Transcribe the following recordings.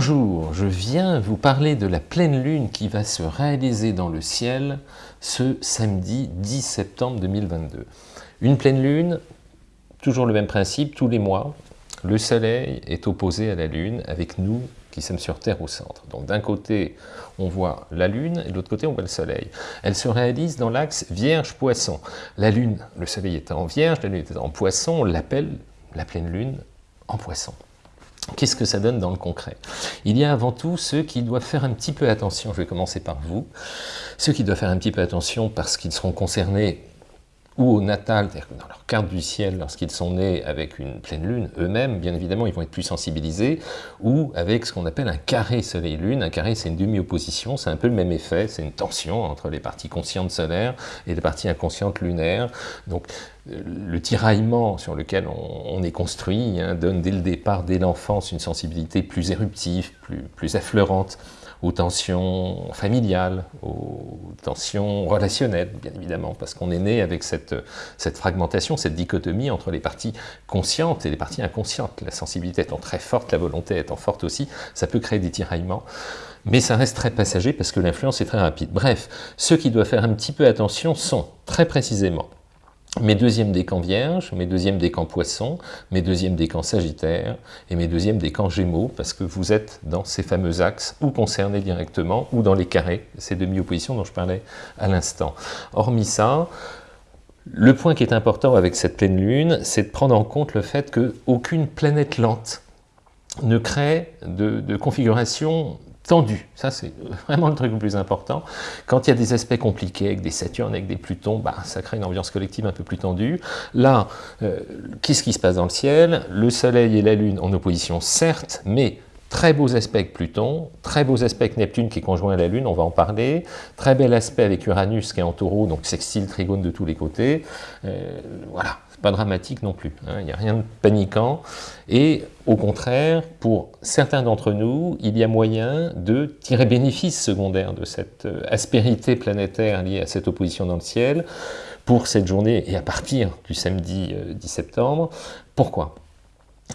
Bonjour, je viens vous parler de la pleine lune qui va se réaliser dans le ciel ce samedi 10 septembre 2022. Une pleine lune, toujours le même principe, tous les mois, le soleil est opposé à la lune avec nous qui sommes sur Terre au centre. Donc d'un côté, on voit la lune et de l'autre côté, on voit le soleil. Elle se réalise dans l'axe Vierge-Poisson. La lune, le soleil est en Vierge, la lune est en Poisson, on l'appelle la pleine lune en Poisson. Qu'est-ce que ça donne dans le concret? Il y a avant tout ceux qui doivent faire un petit peu attention, je vais commencer par vous, ceux qui doivent faire un petit peu attention parce qu'ils seront concernés ou au natal, c'est-à-dire dans leur carte du ciel, lorsqu'ils sont nés avec une pleine lune, eux-mêmes, bien évidemment, ils vont être plus sensibilisés, ou avec ce qu'on appelle un carré soleil-lune. Un carré, c'est une demi-opposition, c'est un peu le même effet, c'est une tension entre les parties conscientes solaires et les parties inconscientes lunaires. Donc, le tiraillement sur lequel on, est construit hein, donne dès le départ, dès l'enfance, une sensibilité plus éruptive, plus, plus affleurante aux tensions familiales, aux tensions relationnelles, bien évidemment, parce qu'on est né avec cette, cette fragmentation, cette dichotomie entre les parties conscientes et les parties inconscientes. La sensibilité étant très forte, la volonté étant forte aussi, ça peut créer des tiraillements mais ça reste très passager parce que l'influence est très rapide. Bref, ceux qui doivent faire un petit peu attention sont, très précisément, mes deuxièmes décans vierges, mes deuxièmes décans poissons, mes deuxièmes décans sagittaires et mes deuxièmes décans gémeaux, parce que vous êtes dans ces fameux axes, ou concernés directement, ou dans les carrés, ces demi-oppositions dont je parlais à l'instant. Hormis ça, le point qui est important avec cette pleine lune, c'est de prendre en compte le fait qu'aucune planète lente ne crée de, de configuration tendu. Ça, c'est vraiment le truc le plus important. Quand il y a des aspects compliqués, avec des Saturnes, avec des Plutons, bah, ça crée une ambiance collective un peu plus tendue. Là, euh, qu'est-ce qui se passe dans le ciel? Le Soleil et la Lune en opposition, certes, mais Très beaux aspects avec Pluton, très beaux aspects avec Neptune qui est conjoint à la Lune, on va en parler. Très bel aspect avec Uranus qui est en taureau, donc sextile, trigone de tous les côtés. Euh, voilà, pas dramatique non plus, hein. il n'y a rien de paniquant. Et au contraire, pour certains d'entre nous, il y a moyen de tirer bénéfice secondaire de cette euh, aspérité planétaire liée à cette opposition dans le ciel pour cette journée et à partir du samedi 10 euh, septembre. Pourquoi?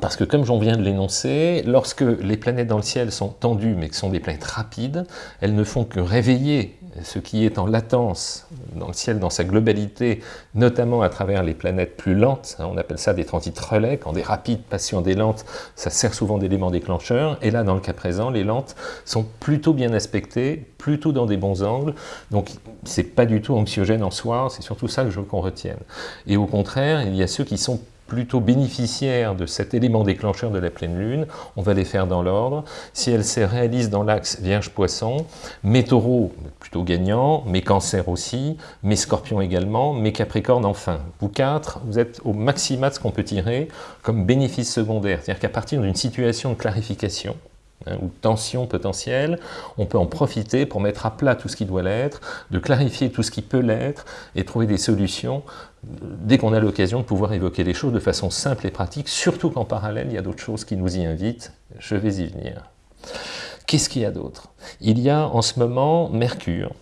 Parce que comme j'en viens de l'énoncer, lorsque les planètes dans le ciel sont tendues, mais que sont des planètes rapides, elles ne font que réveiller ce qui est en latence dans le ciel dans sa globalité, notamment à travers les planètes plus lentes, hein, on appelle ça des transits relais, quand des rapides passent des lentes, ça sert souvent d'élément déclencheur, et là dans le cas présent, les lentes sont plutôt bien aspectées, plutôt dans des bons angles, donc c'est pas du tout anxiogène en soi, c'est surtout ça que je veux qu'on retienne. Et au contraire, il y a ceux qui sont plutôt bénéficiaires de cet élément déclencheur de la pleine lune, on va les faire dans l'ordre. Si elle se réalise dans l'axe Vierge-Poisson, mes taureaux plutôt gagnants, mes cancers aussi, mes scorpions également, mes capricornes enfin. Vous quatre, vous êtes au maximum de ce qu'on peut tirer comme bénéfice secondaire. C'est-à-dire qu'à partir d'une situation de clarification, hein, ou tension potentielle, on peut en profiter pour mettre à plat tout ce qui doit l'être, de clarifier tout ce qui peut l'être et trouver des solutions dès qu'on a l'occasion de pouvoir évoquer les choses de façon simple et pratique, surtout qu'en parallèle, il y a d'autres choses qui nous y invitent, je vais y venir. Qu'est-ce qu'il y a d'autre? Il y a en ce moment Mercure,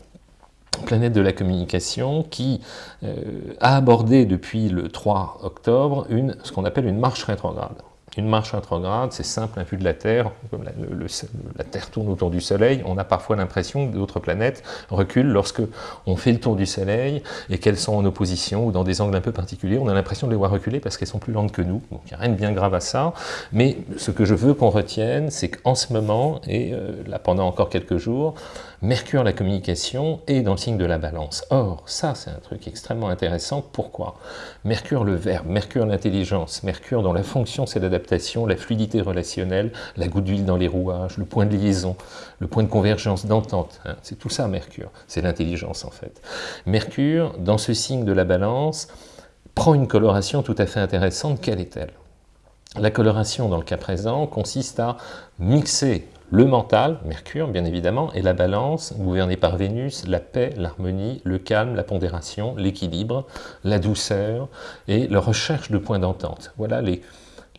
planète de la communication, qui euh, a abordé depuis le 3 octobre une, ce qu'on appelle une marche rétrograde. Une marche rétrograde, c'est simple, un vue de la Terre, comme la, Terre tourne autour du Soleil, on a parfois l'impression que d'autres planètes reculent lorsque on fait le tour du Soleil et qu'elles sont en opposition ou dans des angles un peu particuliers, on a l'impression de les voir reculer parce qu'elles sont plus lentes que nous, donc il n'y a rien de bien grave à ça, mais ce que je veux qu'on retienne, c'est qu'en ce moment, et euh, là pendant encore quelques jours, Mercure, la communication, est dans le signe de la balance. Or, ça c'est un truc extrêmement intéressant, pourquoi? Mercure le verbe, Mercure l'intelligence, Mercure dont la fonction c'est d'adapter la fluidité relationnelle, la goutte d'huile dans les rouages, le point de liaison, le point de convergence, d'entente. Hein. C'est tout ça Mercure, c'est l'intelligence en fait. Mercure, dans ce signe de la balance, prend une coloration tout à fait intéressante. Quelle est-elle? La coloration, dans le cas présent, consiste à mixer le mental, Mercure bien évidemment, et la balance, gouvernée par Vénus, la paix, l'harmonie, le calme, la pondération, l'équilibre, la douceur et la recherche de points d'entente. Voilà les,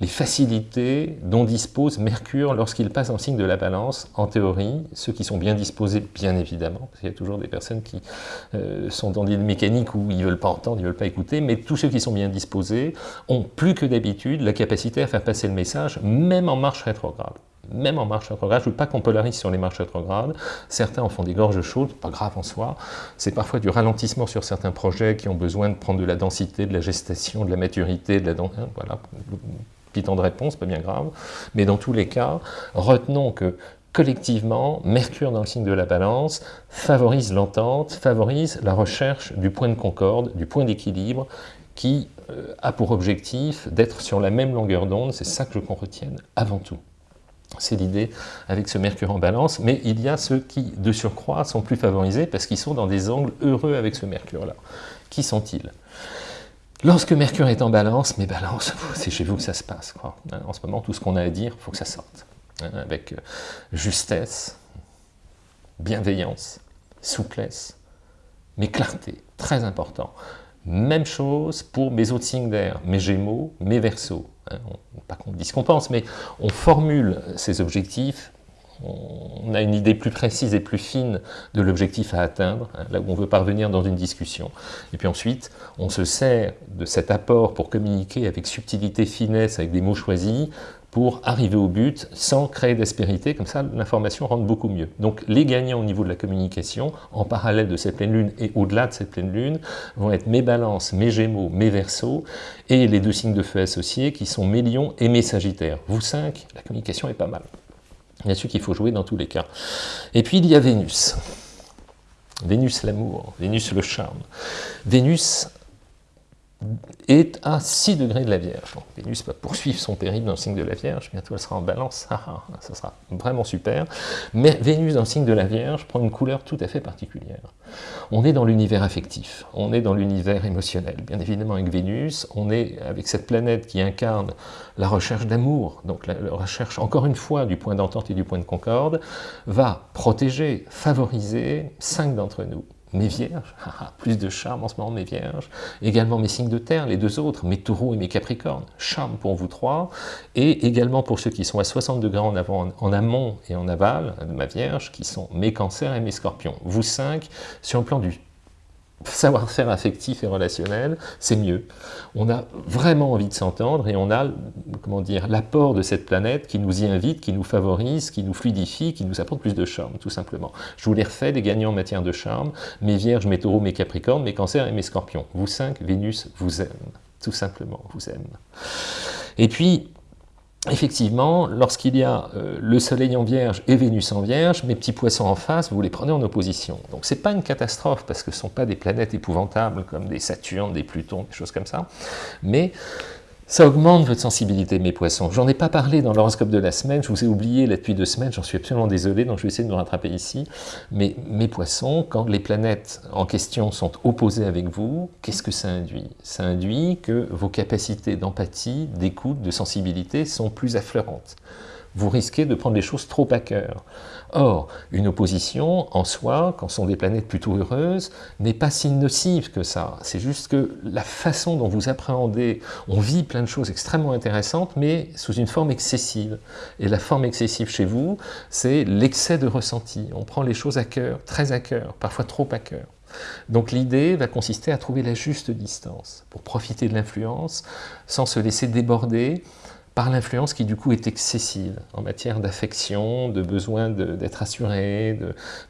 facilités dont dispose Mercure lorsqu'il passe en signe de la balance, en théorie, ceux qui sont bien disposés, bien évidemment, parce qu'il y a toujours des personnes qui euh, sont dans des mécaniques où ils ne veulent pas entendre, ils ne veulent pas écouter, mais tous ceux qui sont bien disposés ont plus que d'habitude la capacité à faire passer le message, même en marche rétrograde. Même en marche rétrograde. Je ne veux pas qu'on polarise sur les marches rétrogrades. Certains en font des gorges chaudes, pas grave en soi. C'est parfois du ralentissement sur certains projets qui ont besoin de prendre de la densité, de la gestation, de la maturité, de la hein, voilà, petit temps de réponse, pas bien grave. Mais dans tous les cas, retenons que collectivement, Mercure dans le signe de la balance favorise l'entente, favorise la recherche du point de concorde, du point d'équilibre, qui euh, a pour objectif d'être sur la même longueur d'onde, c'est ça que je qu'on retienne avant tout. C'est l'idée avec ce Mercure en balance, mais il y a ceux qui, de surcroît, sont plus favorisés parce qu'ils sont dans des angles heureux avec ce Mercure-là. Qui sont-ils? Lorsque Mercure est en balance, mais balance, c'est chez vous que ça se passe. Quoi. En ce moment, tout ce qu'on a à dire, il faut que ça sorte. Hein, avec euh, justesse, bienveillance, souplesse, mais clarté, très important. Même chose pour mes autres signes d'air, mes gémeaux, mes versos. Hein, pas qu'on dise qu'on pense, mais on formule ces objectifs, on a une idée plus précise et plus fine de l'objectif à atteindre, hein, là où on veut parvenir dans une discussion. Et puis ensuite, on se sert de cet apport pour communiquer avec subtilité, finesse, avec des mots choisis, pour arriver au but sans créer d'aspérité, comme ça l'information rentre beaucoup mieux. Donc les gagnants au niveau de la communication, en parallèle de cette pleine lune et au-delà de cette pleine lune, vont être mes balances, mes gémeaux, mes versos, et les deux signes de feu associés qui sont mes lions et mes sagittaires. Vous cinq, la communication est pas mal. Bien sûr qu'il faut jouer dans tous les cas. Et puis il y a Vénus. Vénus l'amour, Vénus le charme. Vénus est à 6 degrés de la Vierge. Vénus va poursuivre son périple dans le signe de la Vierge, bientôt elle sera en balance, ah, ah, ah, ça sera vraiment super. Mais Vénus dans le signe de la Vierge prend une couleur tout à fait particulière. On est dans l'univers affectif, on est dans l'univers émotionnel. Bien évidemment avec Vénus, on est avec cette planète qui incarne la recherche d'amour, donc la, recherche encore une fois du point d'entente et du point de concorde, va protéger, favoriser cinq d'entre nous mes vierges, plus de charme en ce moment mes vierges, également mes signes de terre, les deux autres, mes taureaux et mes capricornes, charme pour vous trois, et également pour ceux qui sont à 60 degrés en, avant, en amont et en aval de ma vierge, qui sont mes cancers et mes scorpions. Vous cinq, sur le plan du savoir-faire affectif et relationnel, c'est mieux. On a vraiment envie de s'entendre et on a, comment dire, l'apport de cette planète qui nous y invite, qui nous favorise, qui nous fluidifie, qui nous apporte plus de charme, tout simplement. Je vous les refais, les gagnants en matière de charme, mes vierges, mes taureaux, mes capricornes, mes cancers et mes scorpions. Vous cinq, Vénus vous aime, tout simplement, vous aime. Et puis, effectivement, lorsqu'il y a euh, le Soleil en Vierge et Vénus en Vierge, mes petits poissons en face, vous les prenez en opposition. Donc c'est pas une catastrophe, parce que ce ne sont pas des planètes épouvantables comme des Saturnes, des Plutons, des choses comme ça, mais ça augmente votre sensibilité, mes poissons. J'en ai pas parlé dans l'horoscope de la semaine, je vous ai oublié là depuis deux semaines, j'en suis absolument désolé, donc je vais essayer de me rattraper ici. Mais mes poissons, quand les planètes en question sont opposées avec vous, qu'est-ce que ça induit? Ça induit que vos capacités d'empathie, d'écoute, de sensibilité sont plus affleurantes vous risquez de prendre les choses trop à cœur. Or, une opposition, en soi, quand ce sont des planètes plutôt heureuses, n'est pas si nocive que ça. C'est juste que la façon dont vous appréhendez, on vit plein de choses extrêmement intéressantes, mais sous une forme excessive. Et la forme excessive chez vous, c'est l'excès de ressenti. On prend les choses à cœur, très à cœur, parfois trop à cœur. Donc l'idée va consister à trouver la juste distance pour profiter de l'influence sans se laisser déborder par l'influence qui du coup est excessive en matière d'affection, de besoin d'être assuré,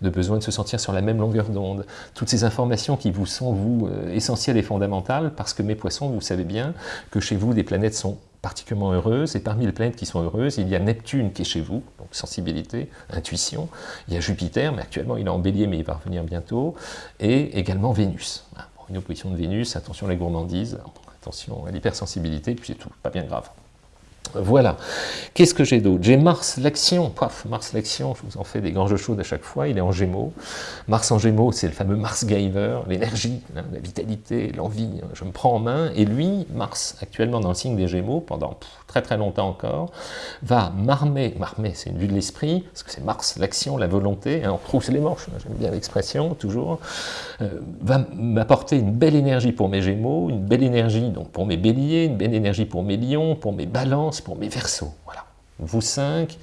de, besoin de se sentir sur la même longueur d'onde. Toutes ces informations qui vous sont, vous, euh, essentielles et fondamentales, parce que mes poissons, vous savez bien que chez vous, des planètes sont particulièrement heureuses, et parmi les planètes qui sont heureuses, il y a Neptune qui est chez vous, donc sensibilité, intuition, il y a Jupiter, mais actuellement il est en bélier, mais il va revenir bientôt, et également Vénus. Une opposition de Vénus, attention à la gourmandise, attention à l'hypersensibilité, puis c'est tout, pas bien grave. Voilà. Qu'est-ce que j'ai d'autre? J'ai Mars l'action. Paf, Mars l'action, je vous en fais des gorges chaudes à chaque fois, il est en Gémeaux. Mars en Gémeaux, c'est le fameux Mars Giver, l'énergie, hein, la vitalité, l'envie, hein, je me prends en main. Et lui, Mars, actuellement dans le signe des Gémeaux, pendant très très longtemps encore, va m'armer, m'armer c'est une vue de l'esprit, parce que c'est Mars l'action, la volonté, hein, on trousse les manches, j'aime bien l'expression, toujours, euh, va m'apporter une belle énergie pour mes Gémeaux, une belle énergie donc pour mes Béliers, une belle énergie pour mes Lions, pour mes Balances, pour mes versos. Voilà. Vous cinq,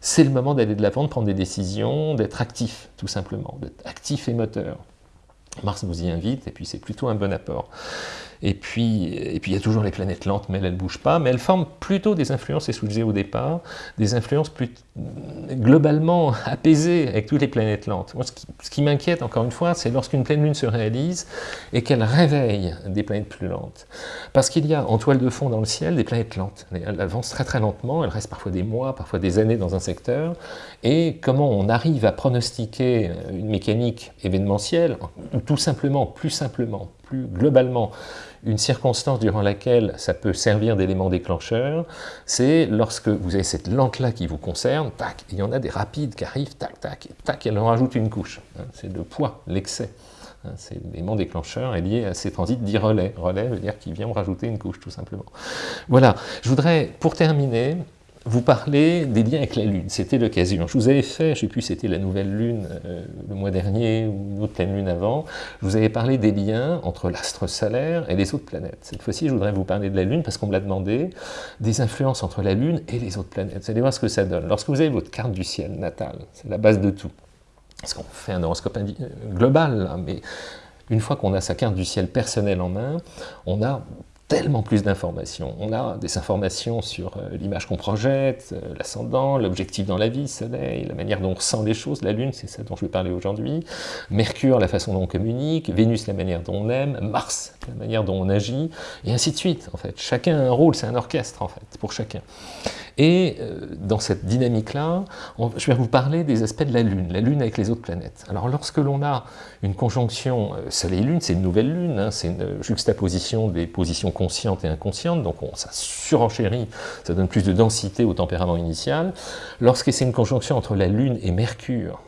c'est le moment d'aller de l'avant, de prendre des décisions, d'être actif, tout simplement, d'être actif et moteur. Mars vous y invite, et puis c'est plutôt un bon apport. Et puis, et puis il y a toujours les planètes lentes, mais elles ne bougent pas. Mais elles forment plutôt des influences, ce que je disais au départ, des influences plus globalement apaisées avec toutes les planètes lentes. Moi, ce qui, m'inquiète, encore une fois, c'est lorsqu'une pleine lune se réalise et qu'elle réveille des planètes plus lentes. Parce qu'il y a en toile de fond dans le ciel des planètes lentes. Elles avancent très très lentement, elles restent parfois des mois, parfois des années dans un secteur. Et comment on arrive à pronostiquer une mécanique événementielle, ou tout simplement, plus simplement, plus globalement, une circonstance durant laquelle ça peut servir d'élément déclencheur, c'est lorsque vous avez cette lente-là qui vous concerne, tac, il y en a des rapides qui arrivent, tac, tac, tac, elle en rajoute une couche. Hein, c'est le poids, l'excès. Hein, c'est l'élément déclencheur est lié à ces transits dits relais. Relais veut dire qu'il vient rajouter une couche, tout simplement. Voilà, je voudrais, pour terminer, vous parlez des liens avec la Lune, c'était l'occasion. Je vous avais fait, je ne sais plus, c'était la nouvelle Lune euh, le mois dernier ou une autre pleine Lune avant, je vous avais parlé des liens entre l'astre solaire et les autres planètes. Cette fois-ci, je voudrais vous parler de la Lune parce qu'on me l'a demandé, des influences entre la Lune et les autres planètes. Vous allez voir ce que ça donne. Lorsque vous avez votre carte du ciel natale, c'est la base de tout, parce qu'on fait un horoscope euh, global, mais une fois qu'on a sa carte du ciel personnelle en main, on a tellement plus d'informations. On a des informations sur euh, l'image qu'on projette, euh, l'ascendant, l'objectif dans la vie, soleil, la manière dont on ressent les choses, la lune, c'est ça dont je vais parler aujourd'hui, Mercure, la façon dont on communique, Vénus, la manière dont on aime, Mars, la manière dont on agit, et ainsi de suite, en fait. Chacun a un rôle, c'est un orchestre, en fait, pour chacun. Et euh, dans cette dynamique-là, je vais vous parler des aspects de la Lune, la Lune avec les autres planètes. Alors lorsque l'on a une conjonction Soleil-Lune, c'est une nouvelle Lune, hein, c'est une juxtaposition des positions consciente et inconsciente, donc ça surenchérit, ça donne plus de densité au tempérament initial. Lorsque c'est une conjonction entre la Lune et Mercure,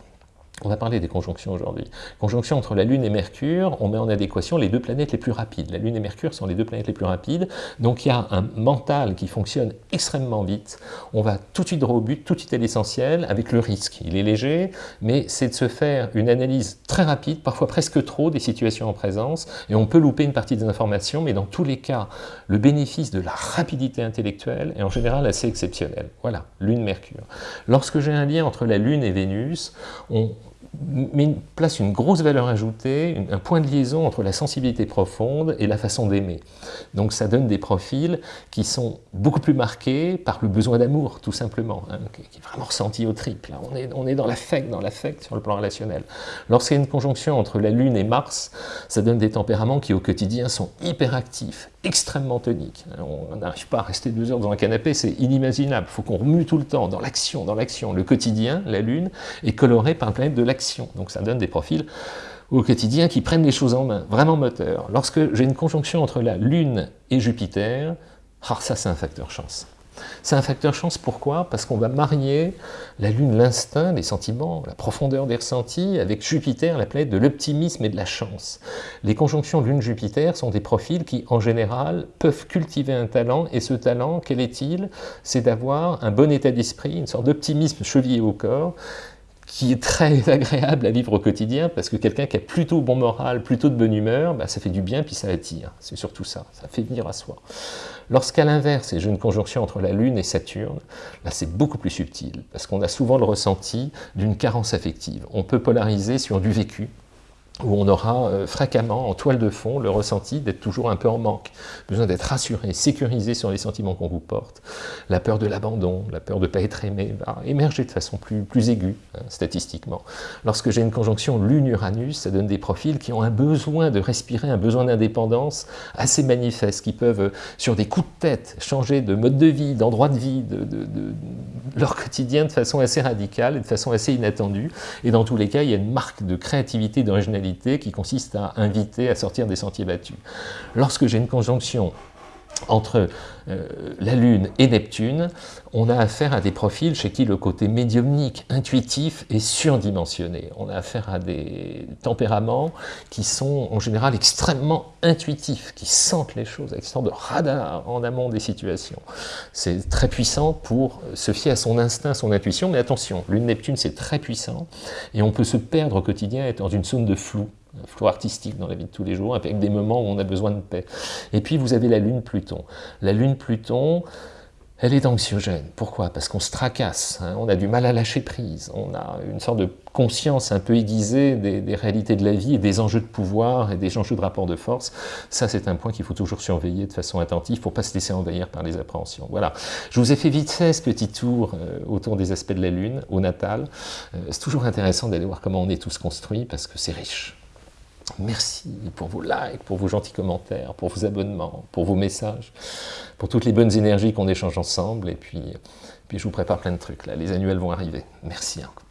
on va parler des conjonctions aujourd'hui. Conjonction entre la Lune et Mercure, on met en adéquation les deux planètes les plus rapides. La Lune et Mercure sont les deux planètes les plus rapides, donc il y a un mental qui fonctionne extrêmement vite. On va tout de suite droit au but, tout de suite à l'essentiel, avec le risque. Il est léger, mais c'est de se faire une analyse très rapide, parfois presque trop, des situations en présence, et on peut louper une partie des informations, mais dans tous les cas, le bénéfice de la rapidité intellectuelle est en général assez exceptionnel. Voilà, Lune-Mercure. Lorsque j'ai un lien entre la Lune et Vénus, on mais place une grosse valeur ajoutée, un point de liaison entre la sensibilité profonde et la façon d'aimer. Donc ça donne des profils qui sont beaucoup plus marqués par le besoin d'amour, tout simplement, hein, qui est vraiment ressenti au triple. On est, on est dans l'affect, dans l'affect sur le plan relationnel. Lorsqu'il y a une conjonction entre la Lune et Mars, ça donne des tempéraments qui au quotidien sont hyperactifs, extrêmement toniques. On n'arrive pas à rester deux heures dans un canapé, c'est inimaginable. Il faut qu'on remue tout le temps, dans l'action, dans l'action. Le quotidien, la Lune, est coloré par la planète de l'action donc ça donne des profils au quotidien qui prennent les choses en main, vraiment moteurs. Lorsque j'ai une conjonction entre la Lune et Jupiter, ah, ça c'est un facteur chance. C'est un facteur chance, pourquoi? Parce qu'on va marier la Lune, l'instinct, les sentiments, la profondeur des ressentis, avec Jupiter, la planète de l'optimisme et de la chance. Les conjonctions Lune-Jupiter sont des profils qui, en général, peuvent cultiver un talent, et ce talent, quel est-il? C'est d'avoir un bon état d'esprit, une sorte d'optimisme chevillé au corps, qui est très agréable à vivre au quotidien, parce que quelqu'un qui a plutôt bon moral, plutôt de bonne humeur, bah, ça fait du bien, puis ça attire. C'est surtout ça, ça fait venir à soi. Lorsqu'à l'inverse, j'ai une conjonction entre la Lune et Saturne, là c'est beaucoup plus subtil, parce qu'on a souvent le ressenti d'une carence affective. On peut polariser sur du vécu, où on aura euh, fréquemment en toile de fond le ressenti d'être toujours un peu en manque, besoin d'être rassuré, sécurisé sur les sentiments qu'on vous porte. La peur de l'abandon, la peur de ne pas être aimé va émerger de façon plus, aiguë, hein, statistiquement. Lorsque j'ai une conjonction Lune-Uranus, ça donne des profils qui ont un besoin de respirer, un besoin d'indépendance assez manifeste, qui peuvent, euh, sur des coups de tête, changer de mode de vie, d'endroit de vie, de, leur quotidien de façon assez radicale et de façon assez inattendue. Et dans tous les cas, il y a une marque de créativité, d'originalité qui consiste à inviter à sortir des sentiers battus. Lorsque j'ai une conjonction entre euh, la Lune et Neptune, on a affaire à des profils chez qui le côté médiumnique, intuitif est surdimensionné. On a affaire à des tempéraments qui sont en général extrêmement intuitifs, qui sentent les choses avec sorte de radar en amont des situations. C'est très puissant pour se fier à son instinct, son intuition, mais attention, Lune-Neptune c'est très puissant et on peut se perdre au quotidien, être dans une zone de flou, un flou artistique dans la vie de tous les jours, avec des moments où on a besoin de paix. Et puis vous avez la Lune Pluton. La Lune Pluton, elle est anxiogène. Pourquoi? Parce qu'on se tracasse, hein. on a du mal à lâcher prise, on a une sorte de conscience un peu aiguisée des, réalités de la vie et des enjeux de pouvoir et des enjeux de rapport de force. Ça, c'est un point qu'il faut toujours surveiller de façon attentive pour ne pas se laisser envahir par les appréhensions. Voilà, je vous ai fait vite fait ce petit tour euh, autour des aspects de la Lune, au natal. Euh, c'est toujours intéressant d'aller voir comment on est tous construits parce que c'est riche. Merci pour vos likes, pour vos gentils commentaires, pour vos abonnements, pour vos messages, pour toutes les bonnes énergies qu'on échange ensemble. Et puis, puis je vous prépare plein de trucs. Là. Les annuels vont arriver. Merci encore.